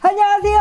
안녕하세요.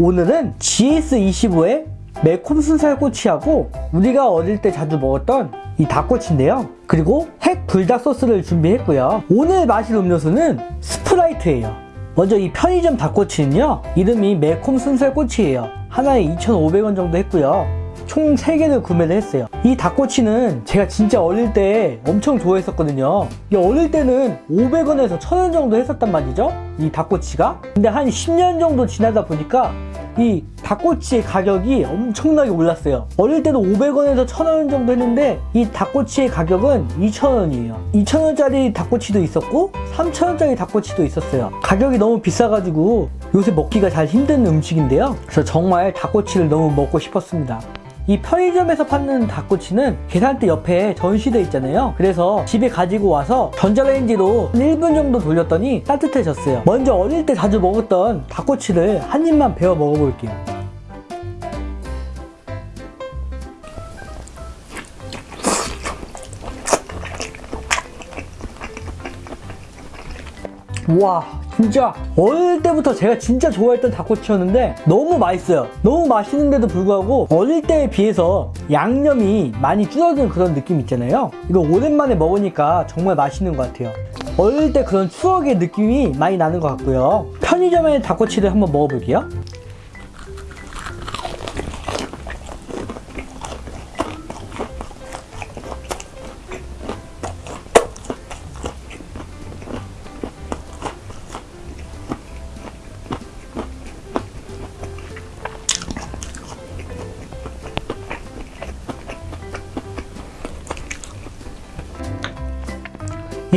오늘은 GS25의 매콤 순살꼬치하고 우리가 어릴 때 자주 먹었던 이 닭꼬치인데요. 그리고 핵 불닭 소스를 준비했고요. 오늘 마실 음료수는 스프라이트예요. 먼저 이 편의점 닭꼬치는요. 이름이 매콤 순살꼬치예요. 하나에 2,500원 정도 했고요. 총 3개를 구매를 했어요. 이 닭꼬치는 제가 진짜 어릴 때 엄청 좋아했었거든요. 이 어릴 때는 500원에서 1000원 정도 했었단 말이죠 이 닭꼬치가. 근데 한 10년 정도 지나다 보니까 이 닭꼬치의 가격이 엄청나게 올랐어요. 어릴 때도 500원에서 1000원 정도 했는데 이 닭꼬치의 가격은 2,000원이에요. 2,000원짜리 닭꼬치도 있었고 3,000원짜리 닭꼬치도 있었어요. 가격이 너무 비싸가지고 요새 먹기가 잘 힘든 음식인데요. 그래서 정말 닭꼬치를 너무 먹고 싶었습니다 이 편의점에서 파는 닭꼬치는 계산대 옆에 전시되어 있잖아요. 그래서 집에 가지고 와서 전자레인지로 1분 정도 돌렸더니 따뜻해졌어요. 먼저 어릴 때 자주 먹었던 닭꼬치를 한 입만 베어 먹어볼게요. 와 진짜 어릴 때부터 제가 진짜 좋아했던 닭꼬치였는데 너무 맛있어요. 너무 맛있는데도 불구하고 어릴 때에 비해서 양념이 많이 줄어든 그런 느낌 있잖아요. 이거 오랜만에 먹으니까 정말 맛있는 것 같아요. 어릴 때 그런 추억의 느낌이 많이 나는 것 같고요. 편의점의 닭꼬치를 한번 먹어볼게요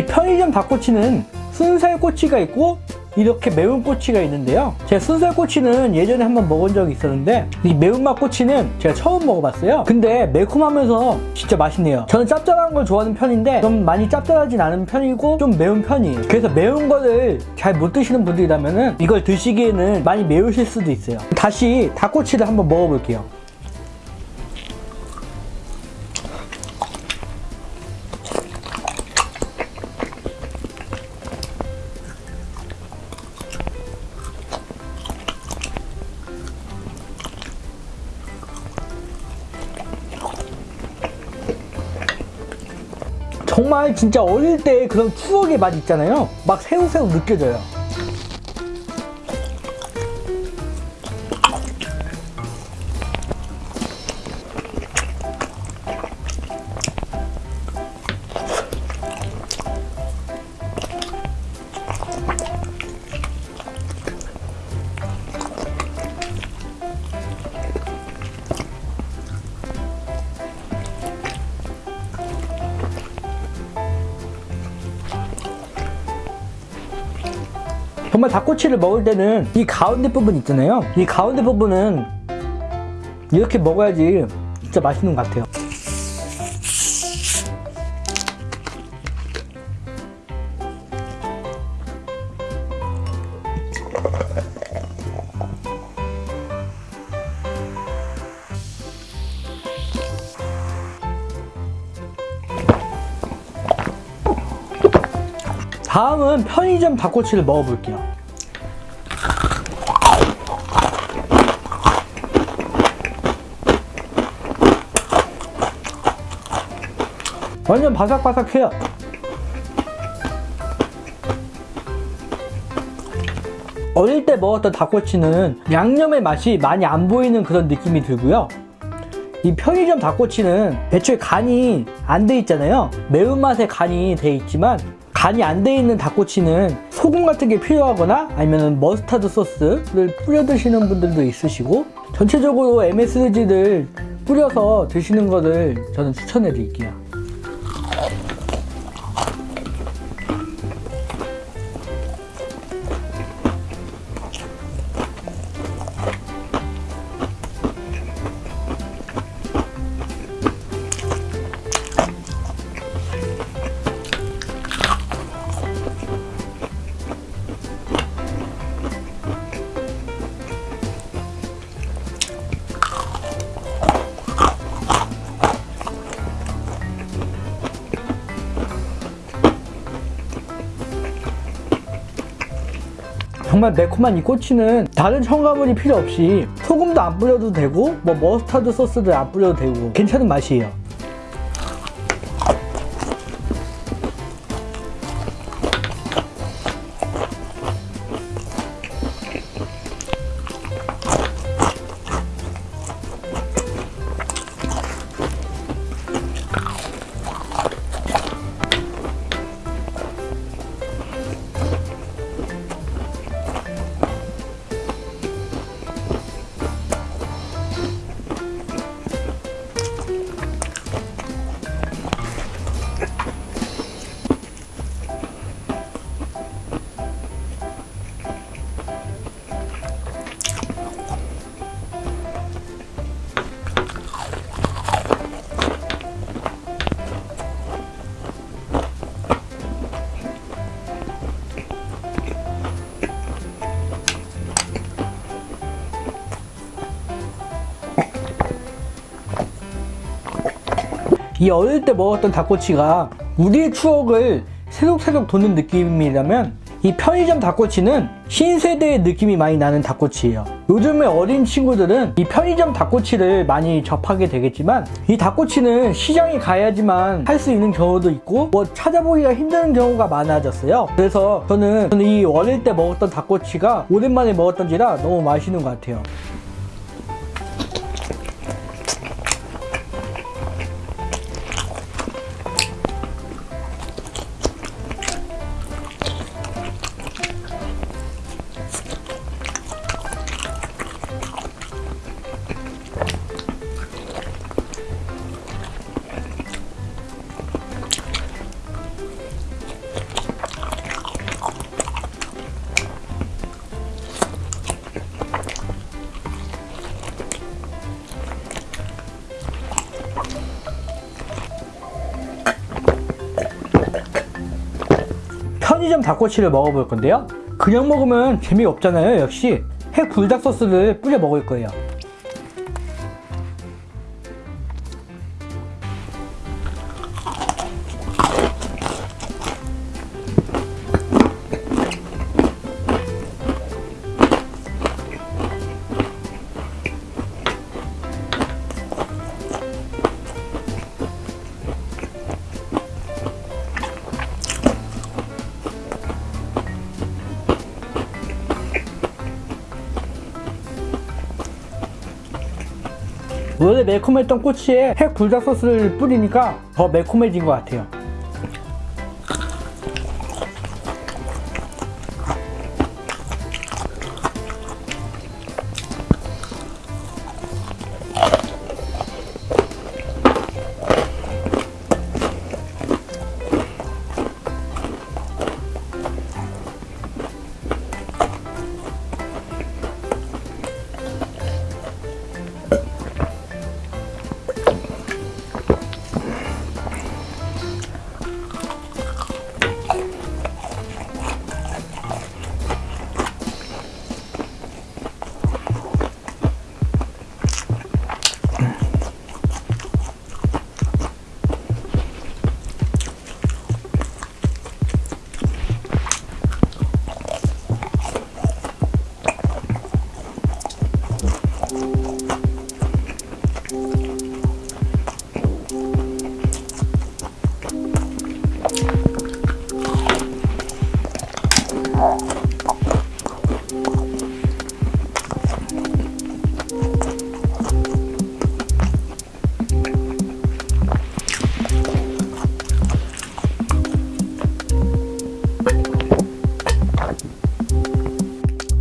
편의점 닭꼬치는 순살 꼬치가 있고 이렇게 매운 꼬치가 있는데요. 제가 순살 꼬치는 예전에 한번 먹은 적이 있었는데 이 매운맛 꼬치는 제가 처음 먹어봤어요. 근데 매콤하면서 진짜 맛있네요. 저는 짭짤한 걸 좋아하는 편인데 좀 많이 짭짤하진 않은 편이고 좀 매운 편이에요. 그래서 매운 거를 잘 못 드시는 분들이라면 이걸 드시기에는 많이 매우실 수도 있어요. 다시 닭꼬치를 한번 먹어볼게요 정말 진짜 어릴 때 그런 추억의 맛 있잖아요. 막 새우새우 느껴져요 정말 닭꼬치를 먹을 때는 이 가운데 부분 있잖아요. 이 가운데 부분은 이렇게 먹어야지 진짜 맛있는 것 같아요 다음은 편의점 닭꼬치를 먹어볼게요. 완전 바삭바삭해요. 어릴 때 먹었던 닭꼬치는 양념의 맛이 많이 안 보이는 그런 느낌이 들고요. 이 편의점 닭꼬치는 애초에 간이 안 돼 있잖아요. 매운맛에 간이 돼 있지만 간이 안 돼 있는 닭꼬치는 소금 같은 게 필요하거나 아니면 머스타드 소스를 뿌려 드시는 분들도 있으시고 전체적으로 MSG를 뿌려서 드시는 것을 저는 추천해 드릴게요 정말 매콤한 이 꼬치는 다른 첨가물이 필요 없이 소금도 안 뿌려도 되고 뭐 머스타드 소스도 안 뿌려도 되고 괜찮은 맛이에요. 이 어릴 때 먹었던 닭꼬치가 우리의 추억을 새록새록 돋는 느낌이라면 이 편의점 닭꼬치는 신세대의 느낌이 많이 나는 닭꼬치예요. 요즘에 어린 친구들은 이 편의점 닭꼬치를 많이 접하게 되겠지만 이 닭꼬치는 시장에 가야지만 할 수 있는 경우도 있고 뭐 찾아보기가 힘든 경우가 많아졌어요. 그래서 저는 저는 이 어릴 때 먹었던 닭꼬치가 오랜만에 먹었던지라 너무 맛있는 것 같아요. 편의점 닭꼬치를 먹어볼 건데요. 그냥 먹으면 재미없잖아요. 역시 핵 불닭 소스를 뿌려 먹을 거예요. 원래 매콤했던 꼬치에 핵 불닭 소스를 뿌리니까 더 매콤해진 것 같아요.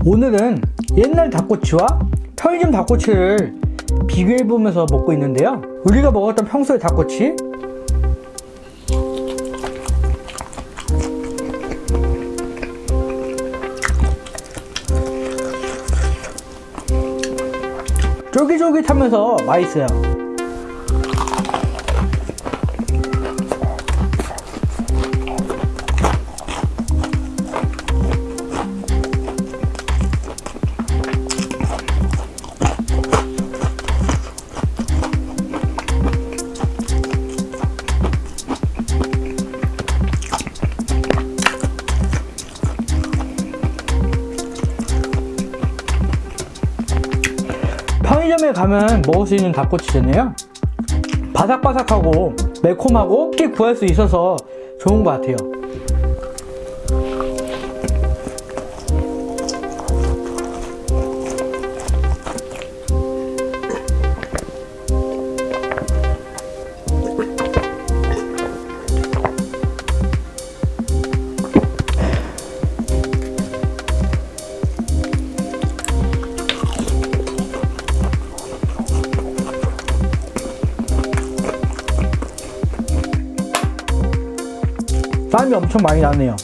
오늘은 옛날 닭꼬치와 편의점 닭꼬치를 비교해보면서 먹고 있는데요. 우리가 먹었던 평소의 닭꼬치 쫄깃쫄깃하면서 맛있어요. 가면 먹을 수 있는 닭꼬치잖아요. 바삭바삭하고 매콤하고 쉽게 구할 수 있어서 좋은 것 같아요. 땀이 엄청 많이 나네요.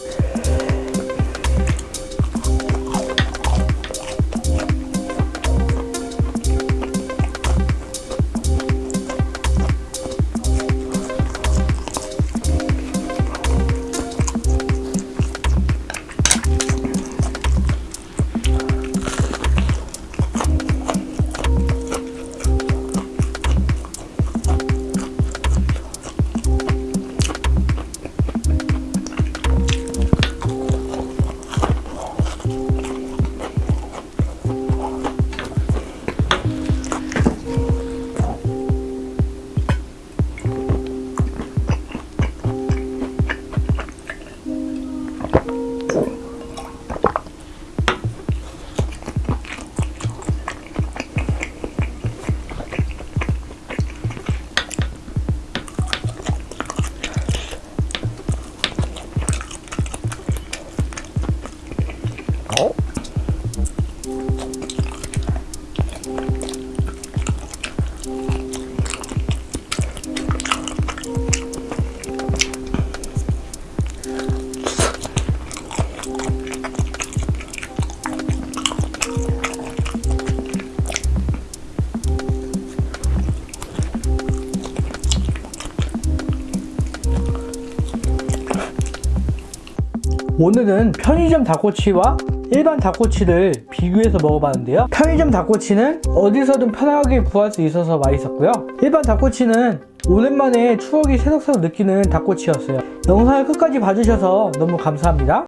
오늘은 편의점 닭꼬치와 일반 닭꼬치를 비교해서 먹어봤는데요. 편의점 닭꼬치는 어디서든 편하게 구할 수 있어서 맛있었고요. 일반 닭꼬치는 오랜만에 추억이 새록새록 느끼는 닭꼬치였어요. 영상을 끝까지 봐주셔서 너무 감사합니다.